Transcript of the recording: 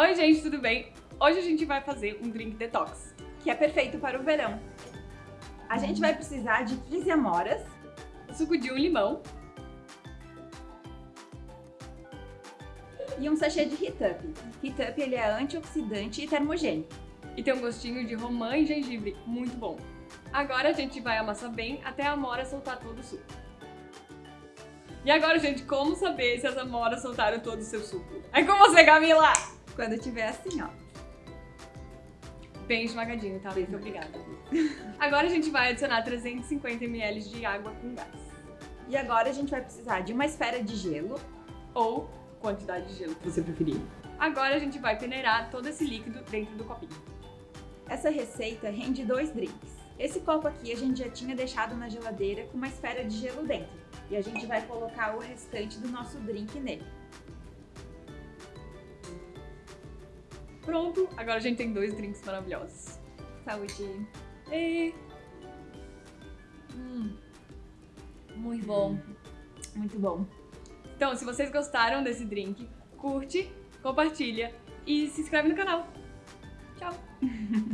Oi gente, tudo bem? Hoje a gente vai fazer um drink detox. que é perfeito para o verão. A gente vai precisar de 15 amoras, Suco de um limão, e um sachê de Heat Up. Up ele é antioxidante e termogênico. e tem um gostinho de romã e gengibre, muito bom. Agora a gente vai amassar bem até a amora soltar todo o suco. E agora, gente, como saber se as amoras soltaram todo o seu suco? É com você, Camila! Quando tiver assim, ó. Bem esmagadinho, tá? Muito obrigada. Agora a gente vai adicionar 350 ml de água com gás. E agora a gente vai precisar de uma esfera de gelo, Ou quantidade de gelo que você preferir. Agora a gente vai peneirar todo esse líquido dentro do copinho. Essa receita rende dois drinks. Esse copo aqui a gente já tinha deixado na geladeira com uma esfera de gelo dentro. E a gente vai colocar o restante do nosso drink nele. Pronto, agora a gente tem dois drinks maravilhosos. Saúde! E Hum, muito bom. Muito bom. Então, se vocês gostaram desse drink, curte, compartilha e se inscreve no canal. Tchau!